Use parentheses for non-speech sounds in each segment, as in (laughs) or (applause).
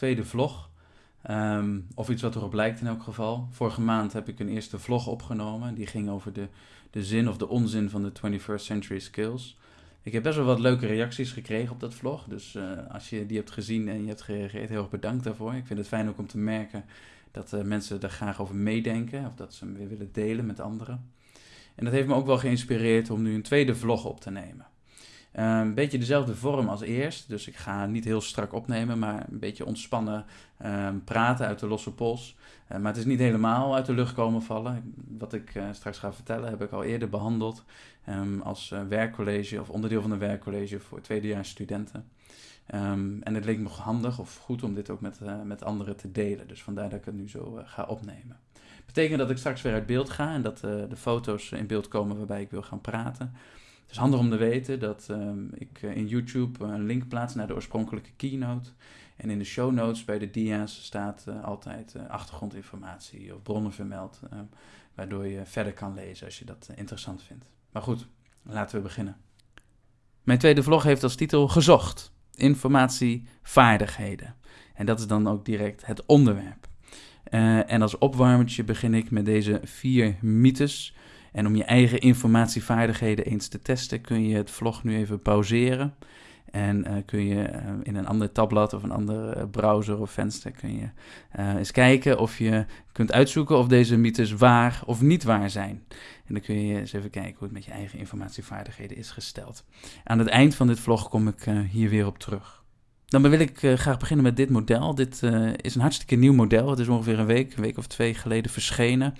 tweede vlog. Ehm, of iets wat erop lijkt in elk geval. Vorige maand heb ik een eerste vlog opgenomen. Die ging over de, de zin of de onzin van de 21st Century Skills. Ik heb best wel wat leuke reacties gekregen op dat vlog. Dus uh, als je die hebt gezien en je hebt gereageerd, heel erg bedankt daarvoor. Ik vind het fijn ook om te merken dat uh, mensen er graag over meedenken. Of dat ze hem weer willen delen met anderen. En dat heeft me ook wel geïnspireerd om nu een tweede vlog op te nemen. Uh, een beetje dezelfde vorm als eerst. Dus ik ga niet heel strak opnemen, maar een beetje ontspannen uh, praten uit de losse pols. Uh, maar het is niet helemaal uit de lucht komen vallen. Wat ik eh, straks ga vertellen heb ik al eerder behandeld um, als werkcollege of onderdeel van een werkcollege voor tweedejaars studenten. Um, en het leek me handig of goed om dit ook met, met anderen te delen. Dus vandaar dat ik het nu zo ga opnemen. Betekent dat ik straks weer uit beeld ga en dat de foto's in beeld komen waarbij ik wil gaan praten. Het is handig om te weten dat um, ik in YouTube een link plaats naar de oorspronkelijke keynote. En in de show notes bij de dia's staat uh, altijd achtergrondinformatie of bronnen vermeld, uh, waardoor je verder kan lezen als je dat interessant vindt. Maar goed, laten we beginnen. Mijn tweede vlog heeft als titel Gezocht, informatie, vaardigheden. En dat is dan ook direct het onderwerp. en als opwarmertje begin ik met deze vier mythes en om je eigen informatievaardigheden eens te testen, kun je het vlog nu even pauzeren. En uh, kun je uh, in een ander tabblad of een andere browser of venster kun je eens kijken of je kunt uitzoeken of deze mythes waar of niet waar zijn. En dan kun je eens even kijken hoe het met je eigen informatievaardigheden is gesteld. Aan het eind van dit vlog kom ik hier weer op terug. Dan wil ik graag beginnen met dit model. Dit is een hartstikke nieuw model. Het is ongeveer een week, een week of twee geleden verschenen.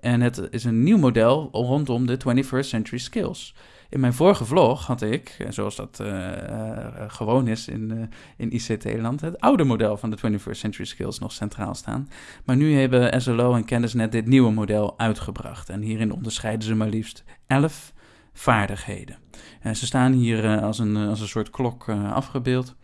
En het is een nieuw model rondom de 21st Century Skills. In mijn vorige vlog had ik, zoals dat uh, uh, gewoon is in, in ICT-land, het oude model van de 21st Century Skills nog centraal staan. Maar nu hebben SLO en Kennisnet dit nieuwe model uitgebracht. En hierin onderscheiden ze maar liefst 11 vaardigheden. ze staan hier als, een, als een soort klok afgebeeld.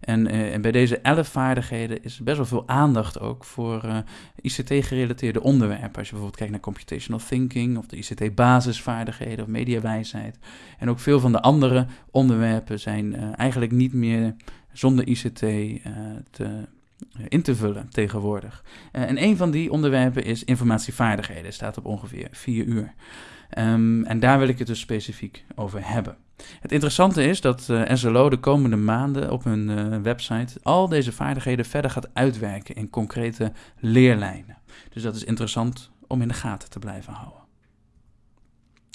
En, uh, en, bij deze elf vaardigheden is best wel veel aandacht ook voor uh, ICT-gerelateerde onderwerpen. Als je bijvoorbeeld kijkt naar computational thinking of de ICT-basisvaardigheden of mediawijsheid. En ook veel van de andere onderwerpen zijn uh, eigenlijk niet meer zonder ICT te, in te vullen tegenwoordig. en een van die onderwerpen is informatievaardigheden, staat op ongeveer vier uur. Um, en daar wil ik het dus specifiek over hebben. Het interessante is dat uh, SLO de komende maanden op hun website al deze vaardigheden verder gaat uitwerken in concrete leerlijnen. Dus dat is interessant om in de gaten te blijven houden.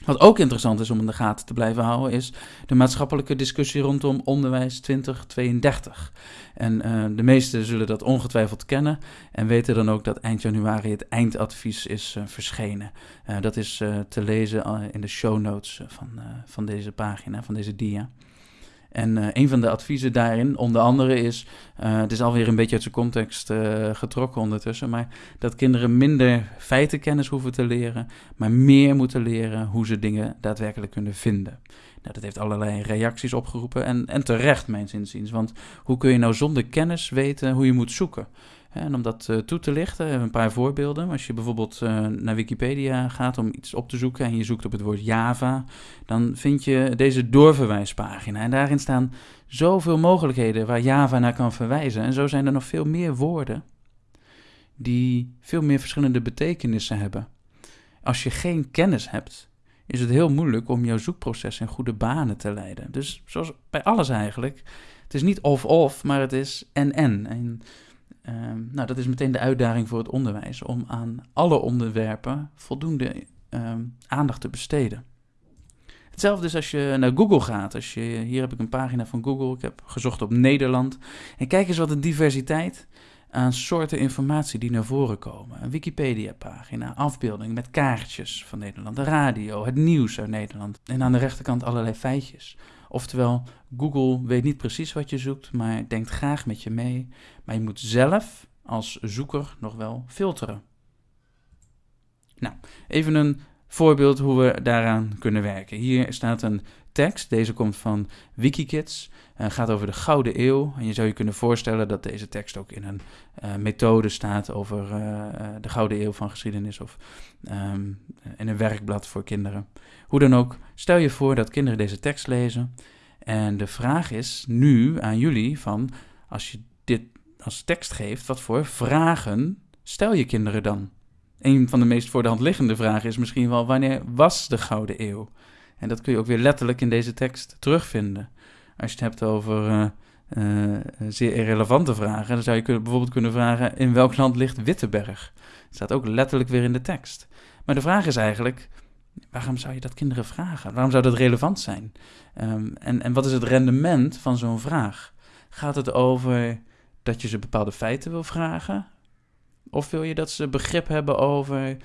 Wat ook interessant is om in de gaten te blijven houden, is de maatschappelijke discussie rondom onderwijs 2032. En uh, de meesten zullen dat ongetwijfeld kennen en weten dan ook dat eind januari het eindadvies is uh, verschenen. Uh, dat is te lezen in de show notes van, van deze pagina, van deze dia. En uh, een van de adviezen daarin, onder andere, is: uh, het is alweer een beetje uit zijn context uh, getrokken ondertussen, maar dat kinderen minder feitenkennis hoeven te leren, maar meer moeten leren hoe ze dingen daadwerkelijk kunnen vinden. Nou, dat heeft allerlei reacties opgeroepen en, en terecht, mijns inziens. Want hoe kun je nou zonder kennis weten hoe je moet zoeken? En om dat uh, toe te lichten, een paar voorbeelden. Als je bijvoorbeeld uh, naar Wikipedia gaat om iets op te zoeken en je zoekt op het woord Java, dan vind je deze doorverwijspagina. En daarin staan zoveel mogelijkheden waar Java naar kan verwijzen. En zo zijn er nog veel meer woorden die veel meer verschillende betekenissen hebben. Als je geen kennis hebt, is het heel moeilijk om jouw zoekproces in goede banen te leiden. Dus zoals bij alles eigenlijk, het is niet of-of, maar het is en-en. En Um, nou, dat is meteen de uitdaging voor het onderwijs om aan alle onderwerpen voldoende um, aandacht te besteden. Hetzelfde is als je naar Google gaat. Als je, hier heb ik een pagina van Google, ik heb gezocht op Nederland. En kijk eens wat een diversiteit aan soorten informatie die naar voren komen. Een Wikipedia-pagina, afbeelding met kaartjes van Nederland, de radio, het nieuws uit Nederland. En aan de rechterkant allerlei feitjes. Oftewel, Google weet niet precies wat je zoekt, maar denkt graag met je mee. Maar je moet zelf als zoeker nog wel filteren. Nou, even een voorbeeld hoe we daaraan kunnen werken. Hier staat een tekst. Deze komt van Wikikids. Uh, gaat over de Gouden Eeuw. En je zou je kunnen voorstellen dat deze tekst ook in een uh, methode staat over uh, de Gouden Eeuw van geschiedenis of um, in een werkblad voor kinderen. Hoe dan ook, stel je voor dat kinderen deze tekst lezen. En de vraag is nu aan jullie van, als je dit als tekst geeft, wat voor vragen stel je kinderen dan? Een van de meest voor de hand liggende vragen is misschien wel: wanneer was de Gouden Eeuw? En dat kun je ook weer letterlijk in deze tekst terugvinden. Als je het hebt over uh, uh, zeer irrelevante vragen, dan zou je kunnen, bijvoorbeeld kunnen vragen: in welk land ligt Witteberg? Dat staat ook letterlijk weer in de tekst. Maar de vraag is eigenlijk: waarom zou je dat kinderen vragen? Waarom zou dat relevant zijn? Um, en, en wat is het rendement van zo'n vraag? Gaat het over dat je ze bepaalde feiten wil vragen? Of wil je dat ze begrip hebben over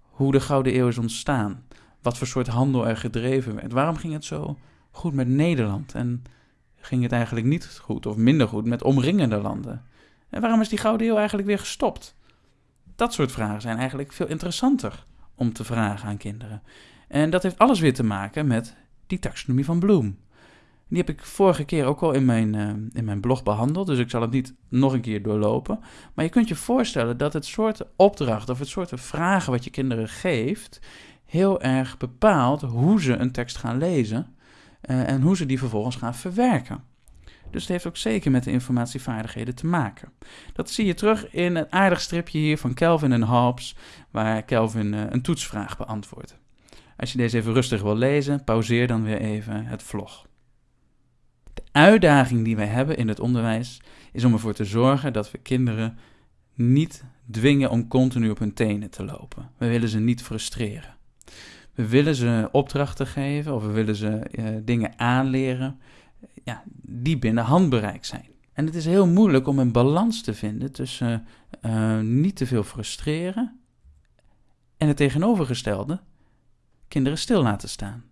hoe de Gouden Eeuw is ontstaan? Wat voor soort handel er gedreven werd? Waarom ging het zo goed met Nederland? En ging het eigenlijk niet goed of minder goed met omringende landen? En waarom is die Gouden Eeuw eigenlijk weer gestopt? Dat soort vragen zijn eigenlijk veel interessanter om te vragen aan kinderen. En dat heeft alles weer te maken met die taxonomie van Bloom. Die heb ik vorige keer ook al in mijn, uh, in mijn blog behandeld, dus ik zal het niet nog een keer doorlopen. Maar je kunt je voorstellen dat het soort opdracht of het soort vragen wat je kinderen geeft, heel erg bepaalt hoe ze een tekst gaan lezen uh, en hoe ze die vervolgens gaan verwerken. Dus het heeft ook zeker met de informatievaardigheden te maken. Dat zie je terug in een aardig stripje hier van Kelvin en Hobbes, waar Kelvin uh, een toetsvraag beantwoordt. Als je deze even rustig wil lezen, pauzeer dan weer even het vlog. Uitdaging die wij hebben in het onderwijs is om ervoor te zorgen dat we kinderen niet dwingen om continu op hun tenen te lopen. We willen ze niet frustreren. We willen ze opdrachten geven of we willen ze uh, dingen aanleren ja, die binnen handbereik zijn. En het is heel moeilijk om een balans te vinden tussen uh, niet te veel frustreren en het tegenovergestelde, kinderen stil laten staan.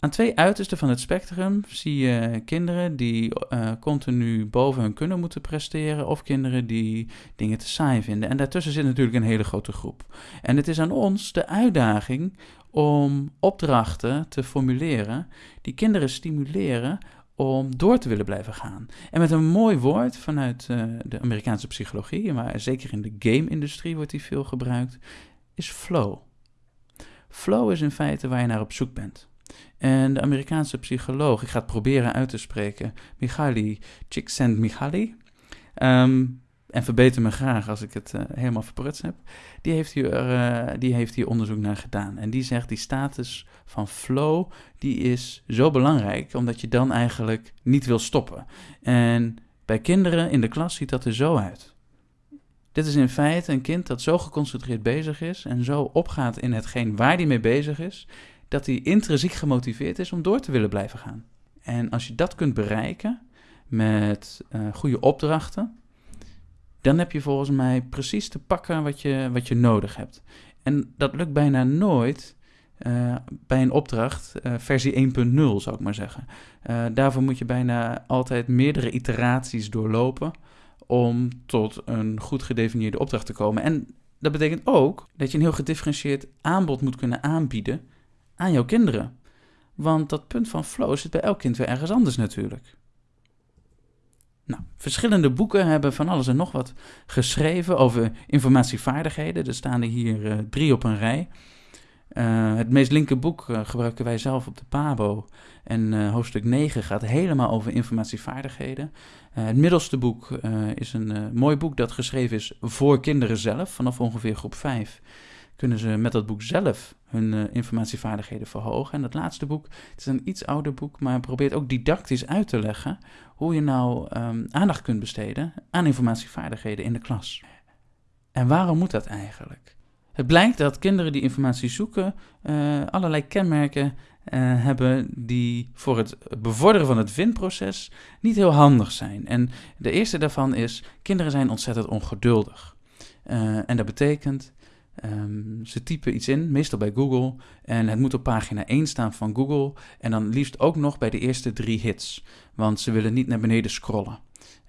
Aan twee uitersten van het spectrum zie je kinderen die uh, continu boven hun kunnen moeten presteren, of kinderen die dingen te saai vinden. En daartussen zit natuurlijk een hele grote groep. En het is aan ons de uitdaging om opdrachten te formuleren die kinderen stimuleren om door te willen blijven gaan. En met een mooi woord vanuit uh, de Amerikaanse psychologie, maar zeker in de game-industrie wordt die veel gebruikt, is flow. Flow is in feite waar je naar op zoek bent. En de Amerikaanse psycholoog, ik ga het proberen uit te spreken, Mihaly Csikszentmihalyi, um, en verbeter me graag als ik het uh, helemaal verprutst heb, die heeft, hier, uh, die heeft hier onderzoek naar gedaan. En die zegt die status van flow, die is zo belangrijk, omdat je dan eigenlijk niet wil stoppen. En bij kinderen in de klas ziet dat er zo uit. Dit is in feite een kind dat zo geconcentreerd bezig is en zo opgaat in hetgeen waar hij mee bezig is, dat hij intrinsiek gemotiveerd is om door te willen blijven gaan. En als je dat kunt bereiken met uh, goede opdrachten, dan heb je volgens mij precies te pakken wat je, wat je nodig hebt. En dat lukt bijna nooit uh, bij een opdracht, uh, versie 1.0 zou ik maar zeggen. Daarvoor moet je bijna altijd meerdere iteraties doorlopen om tot een goed gedefinieerde opdracht te komen. En dat betekent ook dat je een heel gedifferentieerd aanbod moet kunnen aanbieden aan jouw kinderen. Want dat punt van flow zit bij elk kind weer ergens anders natuurlijk. Nou, verschillende boeken hebben van alles en nog wat geschreven over informatievaardigheden. Er staan er hier uh, drie op een rij. Uh, het meest linker boek uh, gebruiken wij zelf op de PABO. En hoofdstuk 9 gaat helemaal over informatievaardigheden. het middelste boek is een mooi boek dat geschreven is voor kinderen zelf, vanaf ongeveer groep 5 kunnen ze met dat boek zelf hun uh, informatievaardigheden verhogen. En dat laatste boek, het is een iets ouder boek, maar probeert ook didactisch uit te leggen hoe je nou um, aandacht kunt besteden aan informatievaardigheden in de klas. En waarom moet dat eigenlijk? Het blijkt dat kinderen die informatie zoeken uh, allerlei kenmerken uh, hebben die voor het bevorderen van het vindproces niet heel handig zijn. En de eerste daarvan is, kinderen zijn ontzettend ongeduldig. en dat betekent Um, ze typen iets in, meestal bij Google, en het moet op pagina 1 staan van Google. En dan liefst ook nog bij de eerste drie hits, want ze willen niet naar beneden scrollen.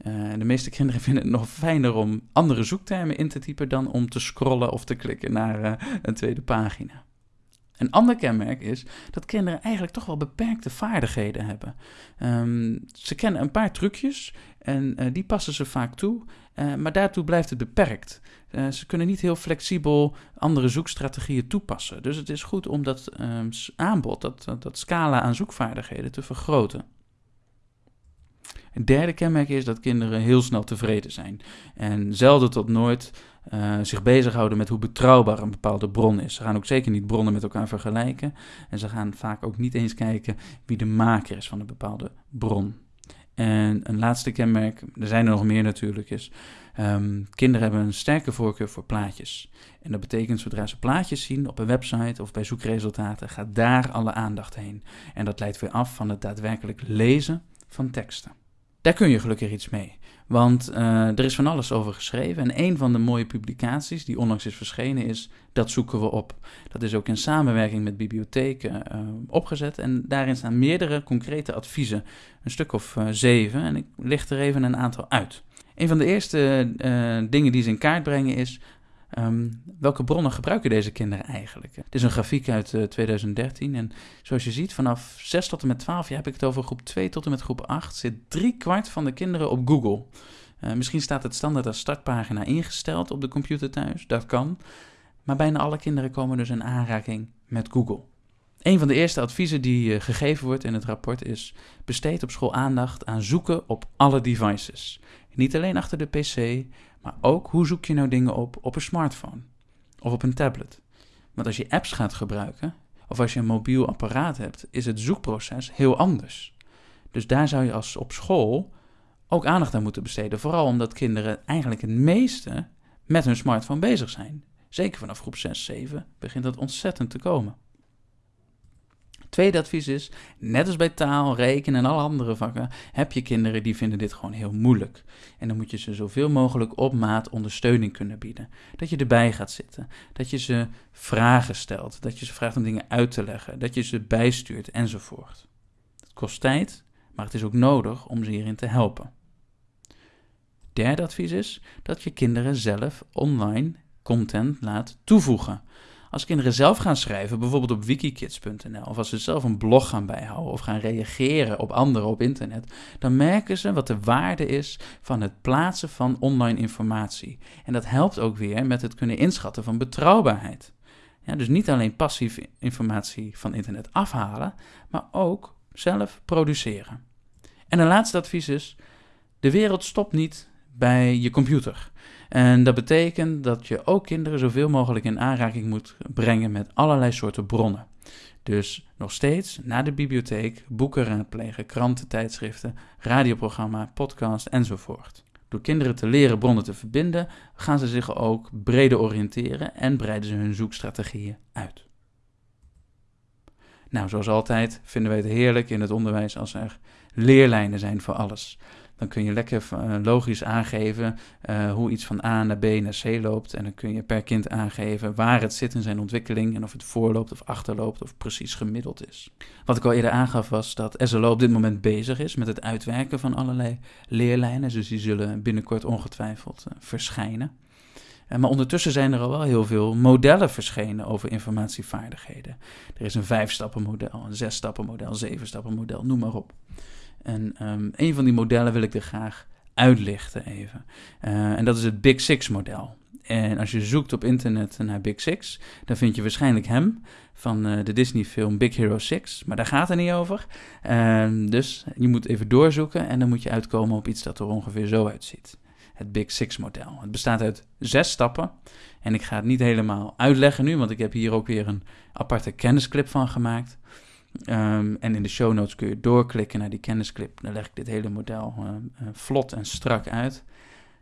Uh, de meeste kinderen (laughs) vinden het nog fijner om andere zoektermen in te typen dan om te scrollen of te klikken naar uh, een tweede pagina. Een ander kenmerk is dat kinderen eigenlijk toch wel beperkte vaardigheden hebben. Um, ze kennen een paar trucjes en uh, die passen ze vaak toe, uh, maar daartoe blijft het beperkt. Uh, ze kunnen niet heel flexibel andere zoekstrategieën toepassen. Dus het is goed om dat um, aanbod, dat, dat, scala aan zoekvaardigheden te vergroten. Een derde kenmerk is dat kinderen heel snel tevreden zijn en zelden tot nooit uh, zich bezighouden met hoe betrouwbaar een bepaalde bron is. Ze gaan ook zeker niet bronnen met elkaar vergelijken en ze gaan vaak ook niet eens kijken wie de maker is van een bepaalde bron. En een laatste kenmerk, er zijn er nog meer natuurlijk, is um, kinderen hebben een sterke voorkeur voor plaatjes. En dat betekent zodra ze plaatjes zien op een website of bij zoekresultaten, gaat daar alle aandacht heen. En dat leidt weer af van het daadwerkelijk lezen van teksten. Daar kun je gelukkig iets mee. Want uh, er is van alles over geschreven. En een van de mooie publicaties die onlangs is verschenen is Dat zoeken we op. Dat is ook in samenwerking met bibliotheken uh, opgezet. En daarin staan meerdere concrete adviezen. Een stuk of uh, zeven. En ik licht er even een aantal uit. Een van de eerste dingen die ze in kaart brengen is Ehm, welke bronnen gebruiken deze kinderen eigenlijk? Het is een grafiek uit 2013 en zoals je ziet, vanaf 6 tot en met 12 jaar heb ik het over groep 2 tot en met groep 8, zit drie kwart van de kinderen op Google. Uh, misschien staat het standaard als startpagina ingesteld op de computer thuis, dat kan. Maar bijna alle kinderen komen dus in aanraking met Google. Een van de eerste adviezen die uh, gegeven wordt in het rapport is: besteed op school aandacht aan zoeken op alle devices. Niet alleen achter de PC, maar ook hoe zoek je nou dingen op op een smartphone of op een tablet. Want als je apps gaat gebruiken of als je een mobiel apparaat hebt, is het zoekproces heel anders. Dus daar zou je als op school ook aandacht aan moeten besteden. Vooral omdat kinderen eigenlijk het meeste met hun smartphone bezig zijn. Zeker vanaf groep 6, 7 begint dat ontzettend te komen. Tweede advies is, net als bij taal, rekenen en alle andere vakken, heb je kinderen die vinden dit gewoon heel moeilijk. En dan moet je ze zoveel mogelijk op maat ondersteuning kunnen bieden. Dat je erbij gaat zitten, dat je ze vragen stelt, dat je ze vraagt om dingen uit te leggen, dat je ze bijstuurt enzovoort. Het kost tijd, maar het is ook nodig om ze hierin te helpen. Derde advies is dat je kinderen zelf online content laat toevoegen. Als kinderen zelf gaan schrijven, bijvoorbeeld op wikikids.nl, of als ze zelf een blog gaan bijhouden of gaan reageren op anderen op internet, dan merken ze wat de waarde is van het plaatsen van online informatie. En dat helpt ook weer met het kunnen inschatten van betrouwbaarheid. Ja, dus niet alleen passief informatie van internet afhalen, maar ook zelf produceren. En een laatste advies is: de wereld stopt niet bij je computer. En dat betekent dat je ook kinderen zoveel mogelijk in aanraking moet brengen met allerlei soorten bronnen. Dus nog steeds naar de bibliotheek, boeken raadplegen, kranten, tijdschriften, radioprogramma, podcast enzovoort. Door kinderen te leren bronnen te verbinden, gaan ze zich ook breder oriënteren en breiden ze hun zoekstrategieën uit. Nou, zoals altijd vinden wij het heerlijk in het onderwijs als er leerlijnen zijn voor alles. Dan kun je lekker uh, logisch aangeven uh, hoe iets van A naar B naar C loopt. En dan kun je per kind aangeven waar het zit in zijn ontwikkeling. En of het voorloopt of achterloopt of precies gemiddeld is. Wat ik al eerder aangaf was dat SLO op dit moment bezig is met het uitwerken van allerlei leerlijnen. Dus die zullen binnenkort ongetwijfeld uh, verschijnen. Maar ondertussen zijn er al wel heel veel modellen verschenen over informatievaardigheden. Er is een vijf-stappen-model, een zes-stappen-model, een zeven-stappen-model, noem maar op. En um, een van die modellen wil ik er graag uitlichten even. Uh, en dat is het Big Six model. En als je zoekt op internet naar Big Six, dan vind je waarschijnlijk hem van uh, de Disney-film Big Hero 6. Maar daar gaat het niet over. Uh, dus je moet even doorzoeken en dan moet je uitkomen op iets dat er ongeveer zo uitziet. Het Big Six model. Het bestaat uit zes stappen. En ik ga het niet helemaal uitleggen nu, want ik heb hier ook weer een aparte kennisclip van gemaakt. Um, en in de show notes kun je doorklikken naar die kennisclip. Dan leg ik dit hele model uh, uh, vlot en strak uit.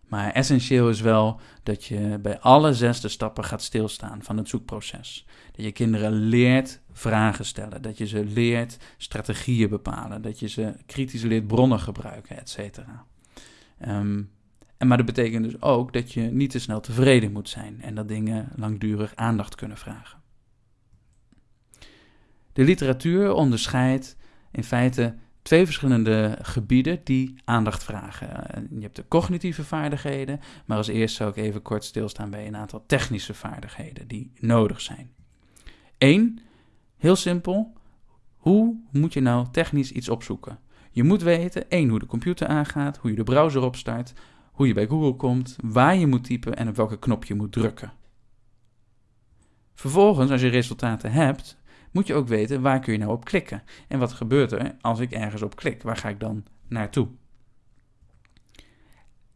Maar essentieel is wel dat je bij alle zesde stappen gaat stilstaan van het zoekproces. Dat je kinderen leert vragen stellen. Dat je ze leert strategieën bepalen. Dat je ze kritisch leert bronnen gebruiken, et cetera. Um, en maar dat betekent dus ook dat je niet te snel tevreden moet zijn. En dat dingen langdurig aandacht kunnen vragen. De literatuur onderscheidt in feite twee verschillende gebieden die aandacht vragen. Je hebt de cognitieve vaardigheden, maar als eerst zou ik even kort stilstaan bij een aantal technische vaardigheden die nodig zijn. Eén, heel simpel, hoe moet je nou technisch iets opzoeken? Je moet weten, één, hoe de computer aangaat, hoe je de browser opstart, hoe je bij Google komt, waar je moet typen en op welke knop je moet drukken. Vervolgens, als je resultaten hebt, moet je ook weten waar kun je nou op klikken. En wat gebeurt er als ik ergens op klik? Waar ga ik dan naartoe?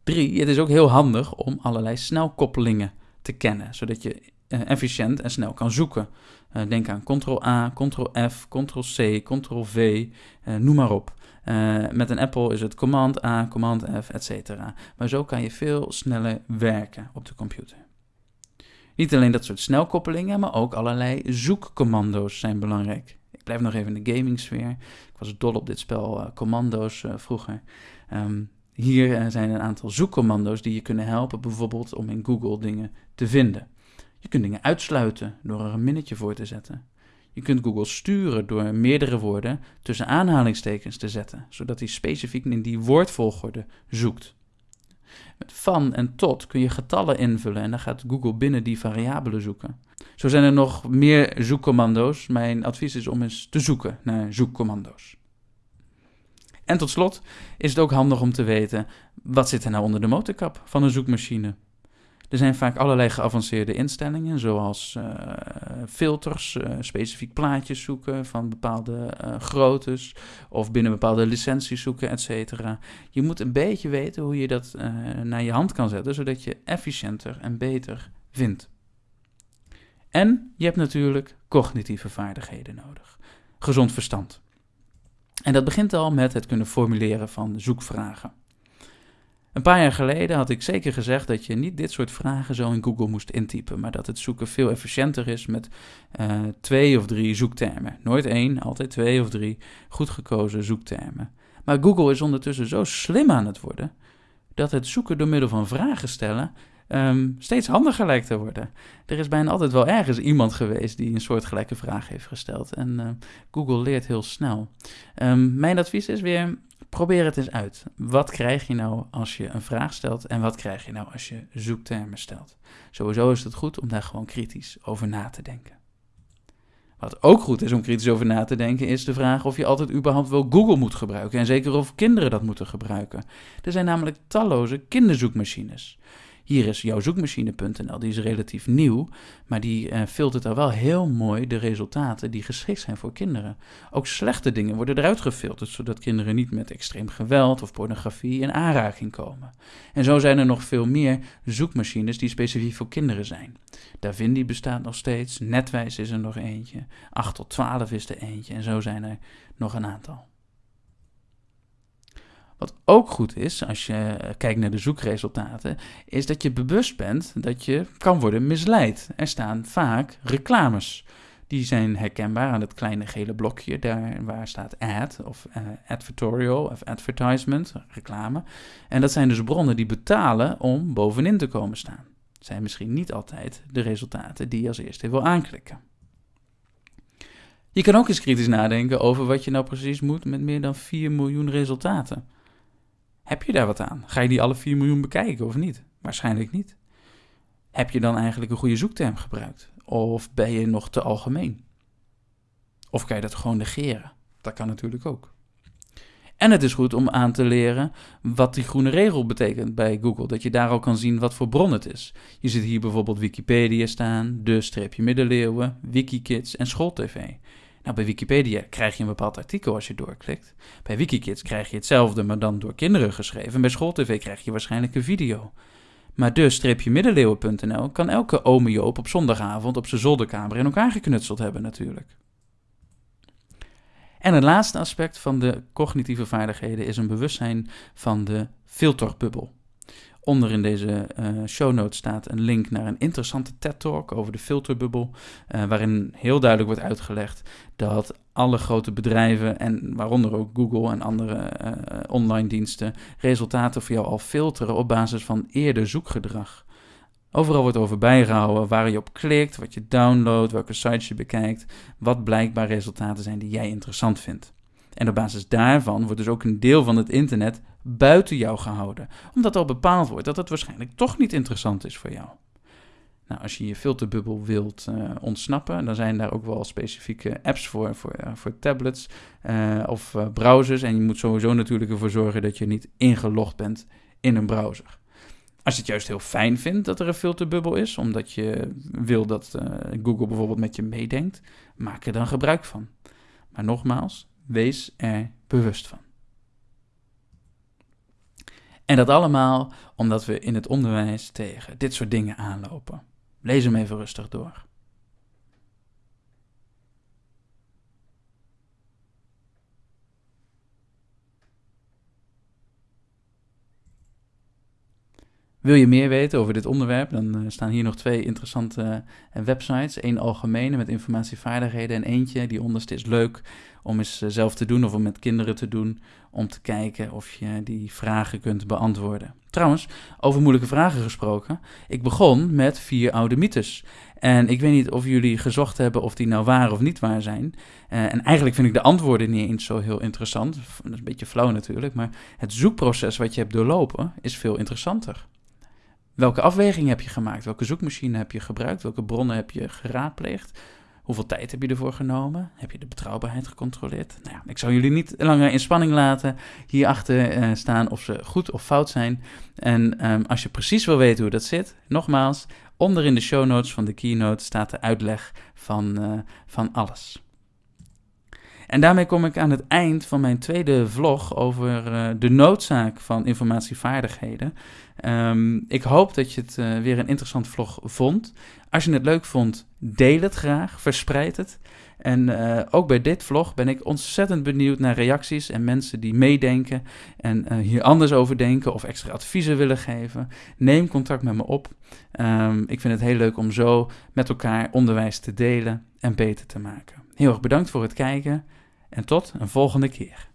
Drie, het is ook heel handig om allerlei snelkoppelingen te kennen, zodat je uh, efficiënt en snel kan zoeken. Uh, denk aan Ctrl-A, Ctrl-F, Ctrl-C, Ctrl-V, uh, noem maar op. met een Apple is het Command-A, Command-F, etc. Maar zo kan je veel sneller werken op de computer. Niet alleen dat soort snelkoppelingen, maar ook allerlei zoekcommando's zijn belangrijk. Ik blijf nog even in de gaming sfeer. Ik was dol op dit spel Commando's vroeger. Um, hier zijn een aantal zoekcommando's die je kunnen helpen, bijvoorbeeld om in Google dingen te vinden. Je kunt dingen uitsluiten door er een minnetje voor te zetten. Je kunt Google sturen door meerdere woorden tussen aanhalingstekens te zetten, zodat hij specifiek in die woordvolgorde zoekt. Met van en tot kun je getallen invullen en dan gaat Google binnen die variabelen zoeken. Zo zijn er nog meer zoekcommando's. Mijn advies is om eens te zoeken naar zoekcommando's. En tot slot is het ook handig om te weten wat zit er nou onder de motorkap van een zoekmachine. Er zijn vaak allerlei geavanceerde instellingen, zoals uh, filters, uh, specifiek plaatjes zoeken van bepaalde uh, groottes, of binnen bepaalde licenties zoeken, etc. Je moet een beetje weten hoe je dat naar je hand kan zetten, zodat je efficiënter en beter vindt. En je hebt natuurlijk cognitieve vaardigheden nodig. Gezond verstand. En dat begint al met het kunnen formuleren van zoekvragen. Een paar jaar geleden had ik zeker gezegd dat je niet dit soort vragen zo in Google moest intypen, maar dat het zoeken veel efficiënter is met uh, twee of drie zoektermen. Nooit één, altijd twee of drie goed gekozen zoektermen. Maar Google is ondertussen zo slim aan het worden dat het zoeken door middel van vragen stellen um, steeds handiger lijkt te worden. Er is bijna altijd wel ergens iemand geweest die een soortgelijke vraag heeft gesteld. En uh, Google leert heel snel. Um, mijn advies is weer, probeer het eens uit. Wat krijg je nou als je een vraag stelt en wat krijg je nou als je zoektermen stelt? Sowieso is het goed om daar gewoon kritisch over na te denken. Wat ook goed is om kritisch over na te denken, is de vraag of je altijd überhaupt wel Google moet gebruiken. En zeker of kinderen dat moeten gebruiken. Er zijn namelijk talloze kinderzoekmachines. Hier is jouw zoekmachine.nl, die is relatief nieuw, maar die uh, filtert er wel heel mooi de resultaten die geschikt zijn voor kinderen. Ook slechte dingen worden eruit gefilterd, zodat kinderen niet met extreem geweld of pornografie in aanraking komen. En zo zijn er nog veel meer zoekmachines die specifiek voor kinderen zijn. Davindi bestaat nog steeds, Netwijs is er nog eentje, 8 tot 12 is er eentje en zo zijn er nog een aantal. Wat ook goed is, als je eh, kijkt naar de zoekresultaten, is dat je bewust bent dat je kan worden misleid. Er staan vaak reclames. Die zijn herkenbaar aan het kleine gele blokje daar waar staat ad of uh, advertorial of advertisement, reclame. En dat zijn dus bronnen die betalen om bovenin te komen staan. Zijn misschien niet altijd de resultaten die je als eerste wil aanklikken. Je kan ook eens kritisch nadenken over wat je nou precies moet met meer dan 4 miljoen resultaten. Heb je daar wat aan? Ga je die alle 4 miljoen bekijken of niet? Waarschijnlijk niet. Heb je dan eigenlijk een goede zoekterm gebruikt? Of ben je nog te algemeen? Of kan je dat gewoon negeren? Dat kan natuurlijk ook. En het is goed om aan te leren wat die groene regel betekent bij Google. Dat je daar al kan zien wat voor bron het is. Je ziet hier bijvoorbeeld Wikipedia staan, de streepje middeleeuwen, Wikikids en schooltv. Nou, bij Wikipedia krijg je een bepaald artikel als je doorklikt. Bij Wikikids krijg je hetzelfde, maar dan door kinderen geschreven. Bij SchoolTV krijg je waarschijnlijk een video. Maar de-middeleeuwen.nl kan elke ome Joop op zondagavond op zijn zolderkamer in elkaar geknutseld hebben natuurlijk. En het laatste aspect van de cognitieve vaardigheden is een bewustzijn van de filterbubbel. Onder in deze uh, show notes staat een link naar een interessante TED-talk over de filterbubbel, uh, waarin heel duidelijk wordt uitgelegd dat alle grote bedrijven, en waaronder ook Google en andere uh, online diensten, resultaten voor jou al filteren op basis van eerder zoekgedrag. Overal wordt over bijgehouden waar je op klikt, wat je downloadt, welke sites je bekijkt, wat blijkbaar resultaten zijn die jij interessant vindt. En op basis daarvan wordt dus ook een deel van het internet buiten jou gehouden, omdat al bepaald wordt dat het waarschijnlijk toch niet interessant is voor jou. Nou, als je je filterbubbel wilt uh, ontsnappen, dan zijn daar ook wel specifieke apps voor, voor, uh, voor tablets uh, of browsers. En je moet sowieso natuurlijk ervoor zorgen dat je niet ingelogd bent in een browser. Als je het juist heel fijn vindt dat er een filterbubbel is, omdat je wil dat Google bijvoorbeeld met je meedenkt, maak er dan gebruik van. Maar nogmaals, wees er bewust van. En dat allemaal omdat we in het onderwijs tegen dit soort dingen aanlopen. Lees hem even rustig door. Wil je meer weten over dit onderwerp, dan uh, staan hier nog twee interessante uh, websites. Eén algemene met informatievaardigheden en eentje, die onderste is leuk om eens uh, zelf te doen of om met kinderen te doen, om te kijken of je die vragen kunt beantwoorden. Trouwens, over moeilijke vragen gesproken, ik begon met vier oude mythes. En ik weet niet of jullie gezocht hebben of die nou waar of niet waar zijn. en eigenlijk vind ik de antwoorden niet eens zo heel interessant. Dat is een beetje flauw natuurlijk, maar het zoekproces wat je hebt doorlopen is veel interessanter. Welke afweging heb je gemaakt? Welke zoekmachine heb je gebruikt? Welke bronnen heb je geraadpleegd? Hoeveel tijd heb je ervoor genomen? Heb je de betrouwbaarheid gecontroleerd? Nou ja, ik zal jullie niet langer in spanning laten hierachter uh, staan of ze goed of fout zijn. En um, als je precies wil weten hoe dat zit, nogmaals, onder in de show notes van de keynote staat de uitleg van, uh, van alles. En daarmee kom ik aan het eind van mijn tweede vlog over uh, de noodzaak van informatievaardigheden. Um, ik hoop dat je het uh, weer een interessant vlog vond. Als je het leuk vond, deel het graag, verspreid het. En uh, ook bij dit vlog ben ik ontzettend benieuwd naar reacties en mensen die meedenken en hier anders over denken of extra adviezen willen geven. Neem contact met me op. Um, ik vind het heel leuk om zo met elkaar onderwijs te delen en beter te maken. Heel erg bedankt voor het kijken en tot een volgende keer.